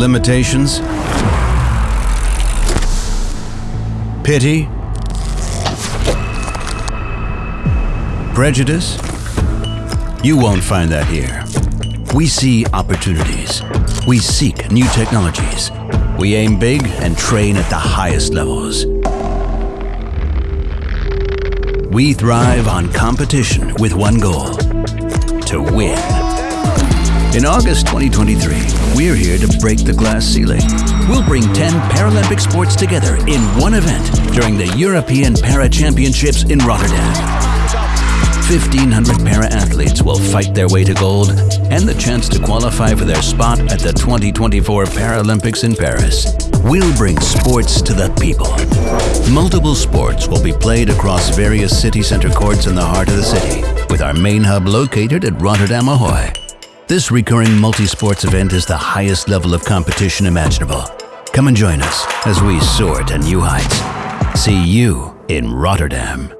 Limitations? Pity? Prejudice? You won't find that here. We see opportunities. We seek new technologies. We aim big and train at the highest levels. We thrive on competition with one goal to win. In August 2023, we're here to break the glass ceiling. We'll bring 10 Paralympic sports together in one event during the European Para Championships in Rotterdam. 1,500 para-athletes will fight their way to gold and the chance to qualify for their spot at the 2024 Paralympics in Paris. We'll bring sports to the people. Multiple sports will be played across various city center courts in the heart of the city, with our main hub located at Rotterdam Ahoy. This recurring multi-sports event is the highest level of competition imaginable. Come and join us as we soar to new heights. See you in Rotterdam.